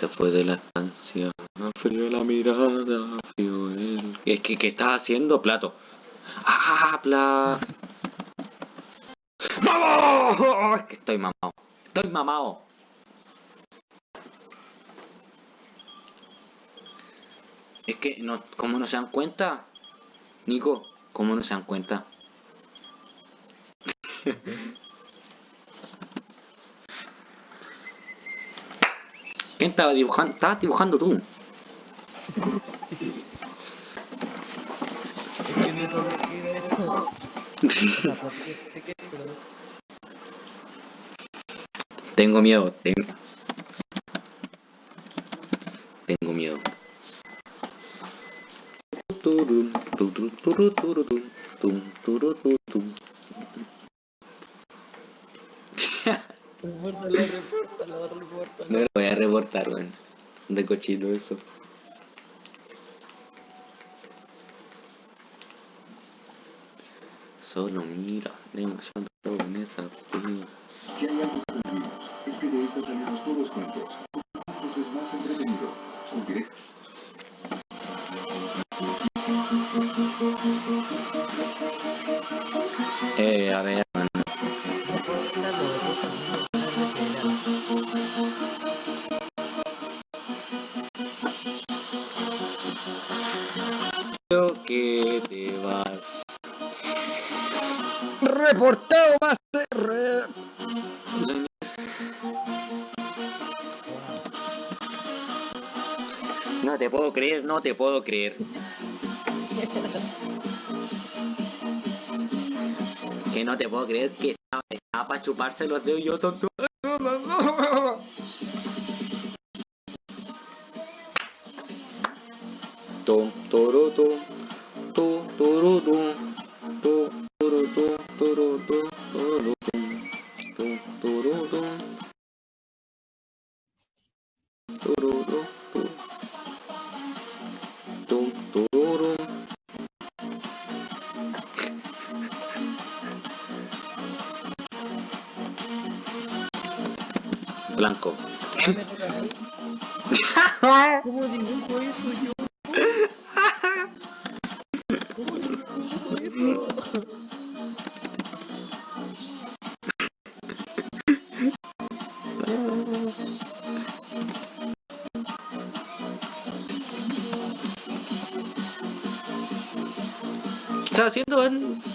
se fue de la estancia. Frío la mirada, frío el... Es que, ¿qué estás haciendo, plato? ¡Ah, plato! ¡Vamos! Es que estoy mamado. Estoy mamado. Es que, no, ¿cómo no se dan cuenta? Nico, ¿cómo no se dan cuenta? ¿Quién estaba dibujando? Estabas dibujando tú. Es que no sabía eso. Tengo miedo. Tengo, tengo miedo. Repórtalo, repórtalo, repórtalo. Weón. De cochino eso. Solo mira, la emoción de la esa. Si hay algo que cumplimos, es que de esta salimos todos juntos. Juntos es más entretenido. Eh, que te vas. Reportado más. Re... No te puedo creer, no te puedo creer. Que no te puedo creer que estaba, estaba para chuparse los dedos y yo tonto. Tom, toro, tom, to, toro, tom, to, toro, tom, toro, tom, toro, tom, to, toro, tom, toro, tom, to, tom, toro. Blanco. ¿Cómo dibujo eso yo? ¿Qué estás haciendo, man?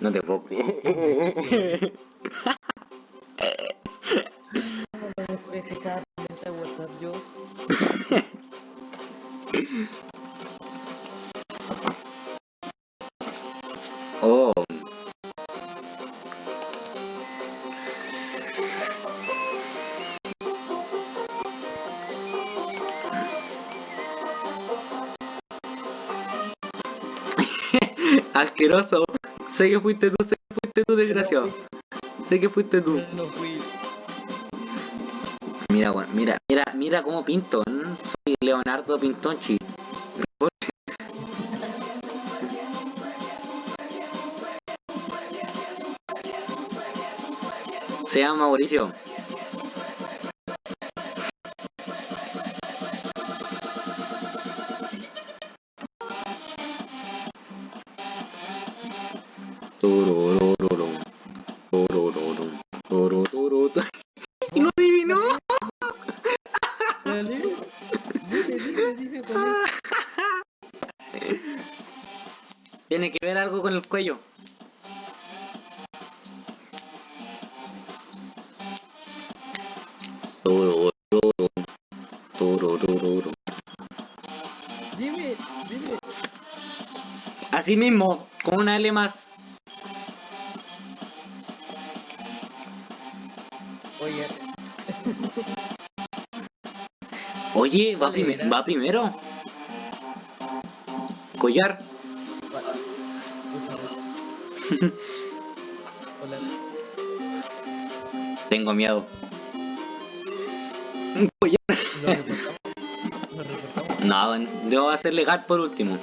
No te puedo creer. Asqueroso. Sé que fuiste tú, sé que fuiste tú, desgraciado. Sé que fuiste tú. Yo no fui. Mira, weón, mira, mira, mira cómo pinto. ¿n? Soy Leonardo Pintonchi. Se llama Mauricio. el cuello. Dime, dime. Así mismo, con una L más. Oye. Oye, va, prim va primero. Collar. Hola. Tengo miedo. Collar. ¿Lo reportamos? ¿Lo reportamos? No, debo hacer legal por último.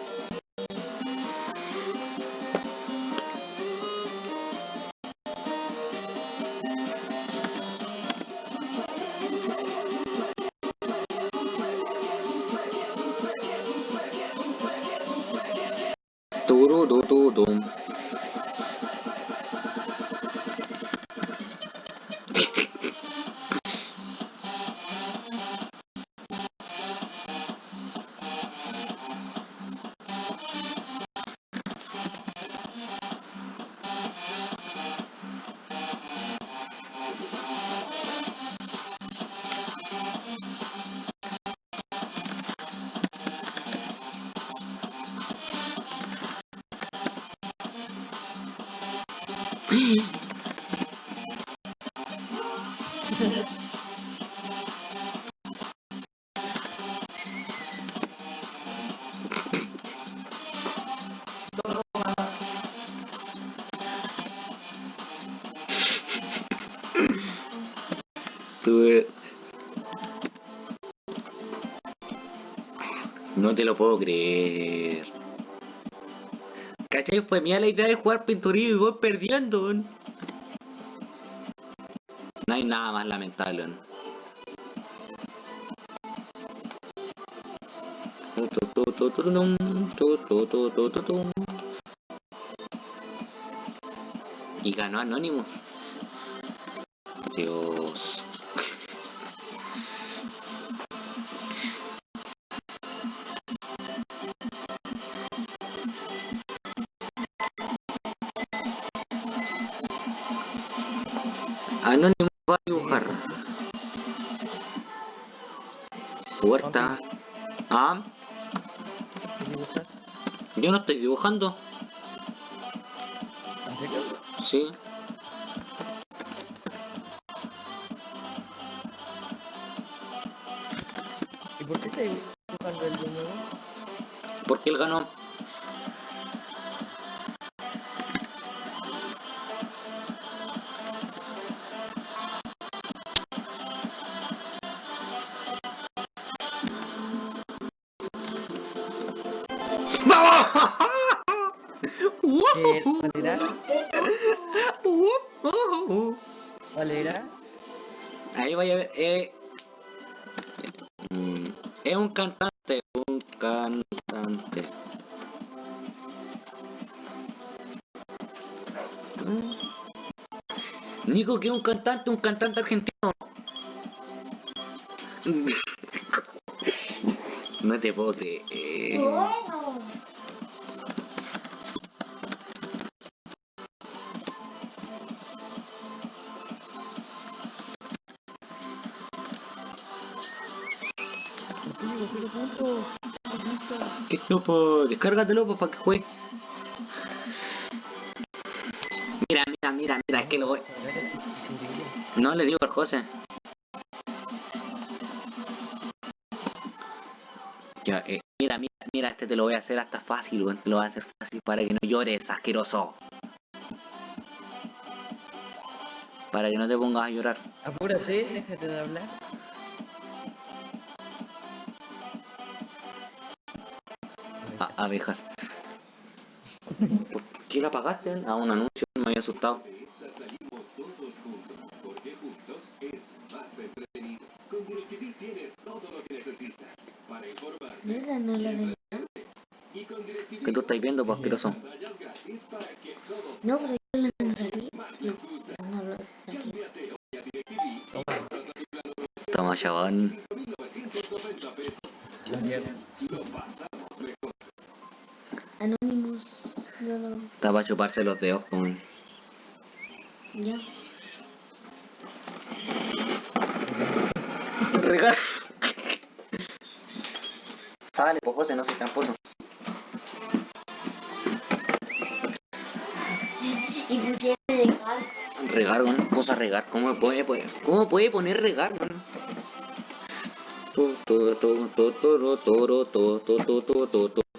Tururutudum. Tuve- No te lo puedo creer. ¿Cachai? Fue mía la idea de jugar pinturillo y voy perdiendo. No hay nada más lamentable. ¿no? Tu, tu, tu, tu, Anónimo va a dibujar. Puerta. Ah, ¿Qué dibujas? yo no estoy dibujando. ¿En serio? Sí. ¿Y por qué estás dibujando el de nuevo? Porque él ganó. ¿Cuál era? Ahí vaya a ver. Eh, mm, es un cantante, un cantante. Nico, que es un cantante, un cantante argentino. No te puedo creer. Descárgatelo pues, para que juegue. Mira, mira, mira, mira, es que lo voy. No le digo al José. Ya, eh, mira, mira, mira, este te lo voy a hacer hasta fácil, te lo voy a hacer fácil para que no llores, asqueroso. Para que no te pongas a llorar. Apúrate, déjate de hablar. Abejas. ¿Por qué la apagaste? A un anuncio, me había asustado. De esta salimos todos juntos, porque juntos es más entretenido. Con DirecTV tienes todo lo que necesitas para informarte Mierda, no lo y con DirecTV ¿Qué tú estás viendo, pues, asqueroso? No, pero yo la tengo aquí. más les gusta. No, no, no, a DirecTV Toma, chabón. Anonymous. No, no. Está para chuparse los dedos con. Ya. Regalo. Sale, pues José, no seas tramposo. Y regar. Regar, bueno, cosa regar. ¿Cómo puede, poner? ¿Cómo puede poner regar. Toro, toro, toro, toro, toro, toro, toro, toro, toro.